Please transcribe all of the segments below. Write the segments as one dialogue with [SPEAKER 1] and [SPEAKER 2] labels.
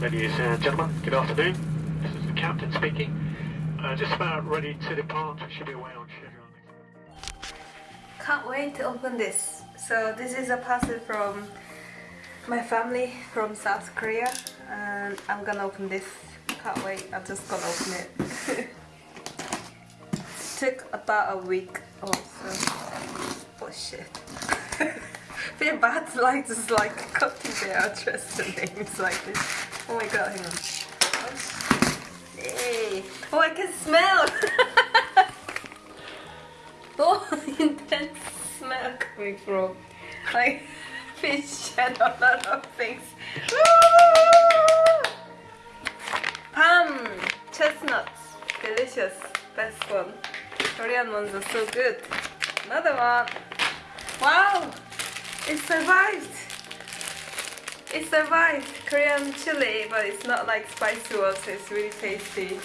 [SPEAKER 1] Ladies and gentlemen, good afternoon. This is the captain speaking. Uh, just about ready to depart. We should be away on schedule.
[SPEAKER 2] Can't wait to open this. So this is a parcel from my family from South Korea and I'm gonna open this. Can't wait, I'm just gonna open it. Took about a week also. Oh shit. Feel bad like just like copying their address and names like this. Oh my god, hang on. Hey. oh I can smell! oh, intense smell coming from like fish and a lot of things. Palm chestnuts, delicious, best one. Korean ones are so good. Another one. Wow, it survived. It survived. Korean chili, but it's not like spicy one, so it's really tasty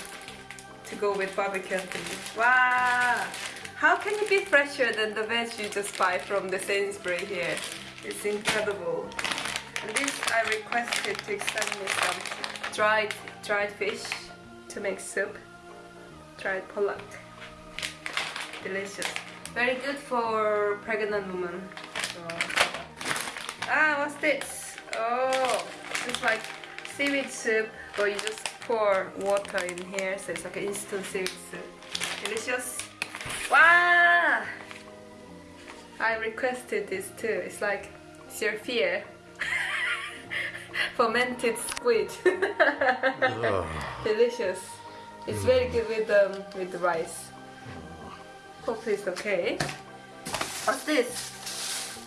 [SPEAKER 2] to go with barbecue and. Wow! How can it be fresher than the veg you just buy from the Sainsbury here? It's incredible. And this I requested to send me some dried dried fish to make soup. Dried pollock. Delicious. Very good for pregnant women. Ah, what's this? Oh, it's like seaweed soup, but you just pour water in here, so it's like an instant seaweed soup. Delicious. Wow! I requested this too. It's like fear. Fermented squid. Delicious. It's very good with um with the rice. Hopefully it's okay. What's this?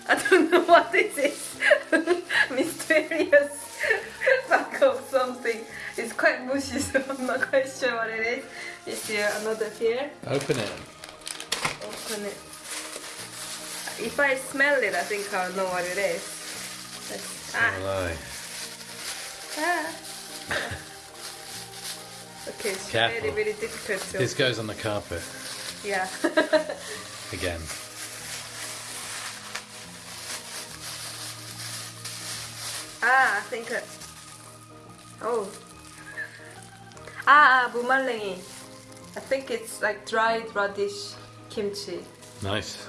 [SPEAKER 2] I don't know what this is. Mysterious bag of something. It's quite mushy, so I'm not quite sure what it is. Is here another here?
[SPEAKER 3] Open it.
[SPEAKER 2] Open it. If I smell it, I think I'll know what it is. Let's, ah,
[SPEAKER 3] Hello.
[SPEAKER 2] ah. Okay, it's
[SPEAKER 3] Careful.
[SPEAKER 2] really, really difficult to.
[SPEAKER 3] This goes on the carpet
[SPEAKER 2] Yeah.
[SPEAKER 3] again.
[SPEAKER 2] 아, I think. uh, Oh. 아, 아, 무말랭이. I think it's like dried radish kimchi.
[SPEAKER 3] Nice.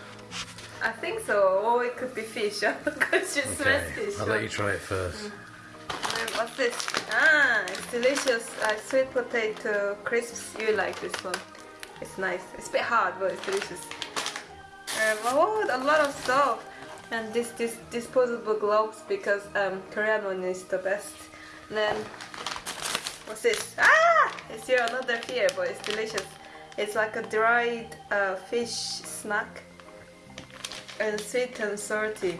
[SPEAKER 2] I think so. Or it could be fish. Because you smell
[SPEAKER 3] Okay.
[SPEAKER 2] fish.
[SPEAKER 3] I'll let you try it first.
[SPEAKER 2] And What's this? Ah, it's delicious. Uh, sweet potato crisps. You like this one. It's nice. It's a bit hard, but it's delicious. Um, oh, a lot of stuff. And this, this disposable gloves because um, Korean one is the best. And then, what's this? Ah! It's here another here, but it's delicious. It's like a dried uh, fish snack. And sweet and salty.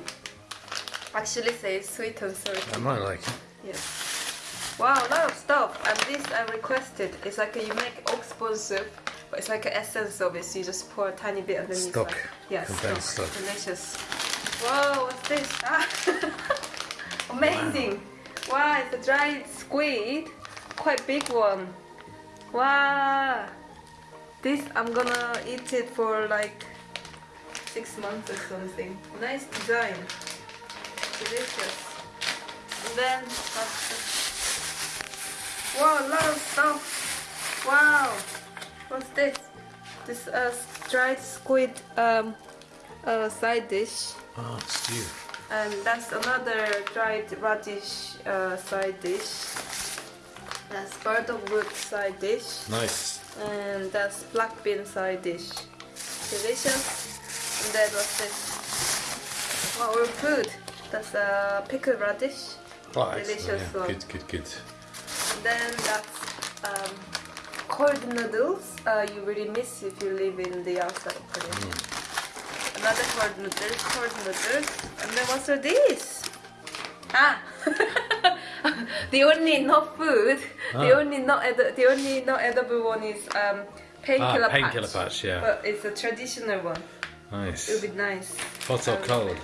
[SPEAKER 2] Actually say sweet and salty.
[SPEAKER 3] I might like it.
[SPEAKER 2] Yes. Wow, a lot of stuff. And this I requested. It's like a, you make oxbone soup, but it's like an essence of it. So you just pour a tiny bit underneath.
[SPEAKER 3] Stock.
[SPEAKER 2] Like, yeah, stock.
[SPEAKER 3] stock.
[SPEAKER 2] Delicious. Whoa, what's this? Ah. Amazing. Wow. it's a dried squid. Quite big one. Wow. This I'm gonna eat it for like six months or something. Nice design. Delicious. And then? Wow, a lot of stuff. Wow. What's this? This uh, dried squid um, uh, side dish.
[SPEAKER 3] Oh, stew.
[SPEAKER 2] And that's another dried radish uh, side dish. That's bird of wood side dish.
[SPEAKER 3] Nice.
[SPEAKER 2] And that's black bean side dish. Delicious. And that was this? We're food. That's a pickled radish.
[SPEAKER 3] Nice.
[SPEAKER 2] Delicious
[SPEAKER 3] yeah.
[SPEAKER 2] one.
[SPEAKER 3] Good, good, good.
[SPEAKER 2] And then that's um, cold noodles. Uh, you really miss if you live in the outside of Korea. Another cold noodles. And then what's are these? Ah, the only not food, the
[SPEAKER 3] Ah.
[SPEAKER 2] only not the only not edible one is um, painkiller
[SPEAKER 3] Ah,
[SPEAKER 2] patch.
[SPEAKER 3] painkiller patch, yeah.
[SPEAKER 2] But it's a traditional one.
[SPEAKER 3] Nice.
[SPEAKER 2] It would be nice.
[SPEAKER 3] Hot or
[SPEAKER 2] Um,
[SPEAKER 3] cold?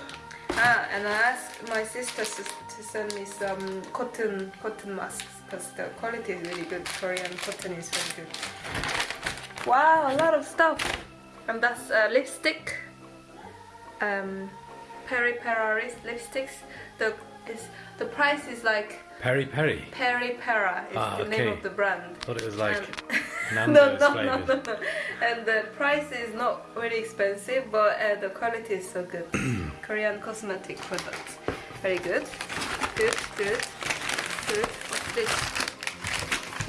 [SPEAKER 2] Ah, and I asked my sister to, to send me some cotton cotton masks because the quality is really good. Korean cotton is very good. Wow, a lot of stuff. And that's uh, lipstick. Um, Peri Peri lipsticks. The It's the price is like
[SPEAKER 3] Peri peri.
[SPEAKER 2] Peri Pera is
[SPEAKER 3] Ah,
[SPEAKER 2] the name of the brand.
[SPEAKER 3] Thought it was like
[SPEAKER 2] And- no, no, no, no, no. And the price is not really expensive, but uh, the quality is so good. Korean cosmetic products. Very good. Good, good, good. What's this?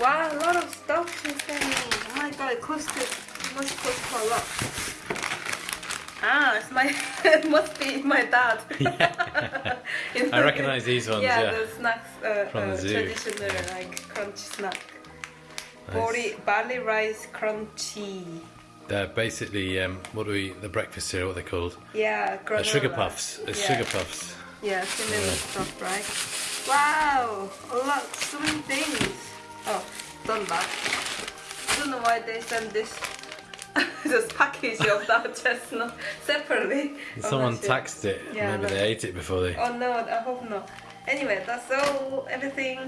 [SPEAKER 2] Wow, a lot of stuff she sent me. Oh my god, it costed, it must cost a lot. Ah, it's my, it must be my dad. You
[SPEAKER 3] I recognise these ones,
[SPEAKER 2] Yeah,
[SPEAKER 3] yeah.
[SPEAKER 2] the snacks, uh,
[SPEAKER 3] From the
[SPEAKER 2] uh,
[SPEAKER 3] zoo.
[SPEAKER 2] traditional
[SPEAKER 3] Yeah.
[SPEAKER 2] like crunchy snack.
[SPEAKER 3] Nice.
[SPEAKER 2] Barley rice crunchy.
[SPEAKER 3] They're basically um, what do we? The breakfast cereal, what they're called?
[SPEAKER 2] Yeah,
[SPEAKER 3] Uh,
[SPEAKER 2] granola.
[SPEAKER 3] sugar puffs. It's
[SPEAKER 2] yeah.
[SPEAKER 3] sugar puffs.
[SPEAKER 2] Yeah, cinnamon
[SPEAKER 3] Yeah.
[SPEAKER 2] stuff, right? Wow, a lot, so many things. Oh, done that. I don't know why they send this just package of that chestnut separately. Oh,
[SPEAKER 3] someone
[SPEAKER 2] sure.
[SPEAKER 3] taxed it.
[SPEAKER 2] Yeah,
[SPEAKER 3] Maybe they ate it before they.
[SPEAKER 2] Oh no, I hope not. Anyway, that's all, everything.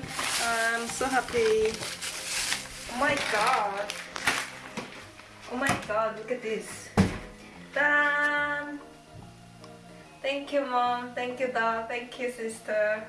[SPEAKER 2] I'm so happy. Oh my god. Oh my god, look at this. Done. Thank you, mom. Thank you, dad. Thank you, sister.